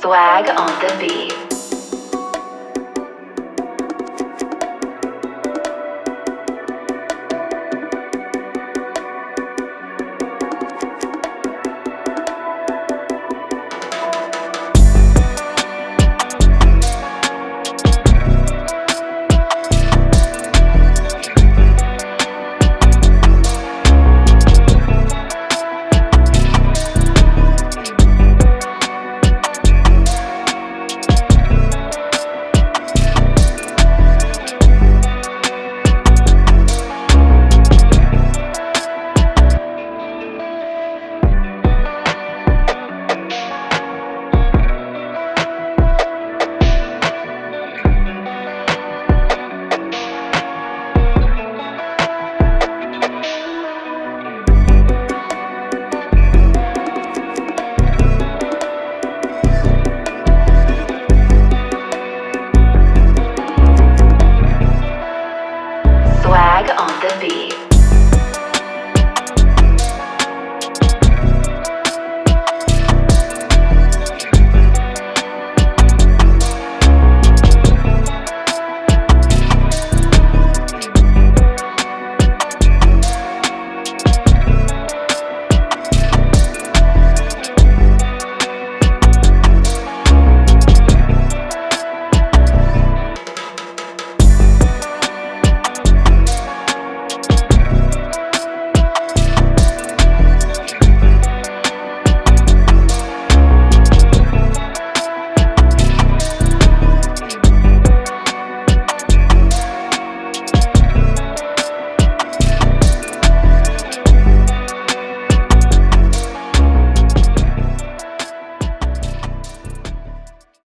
Swag on the beat.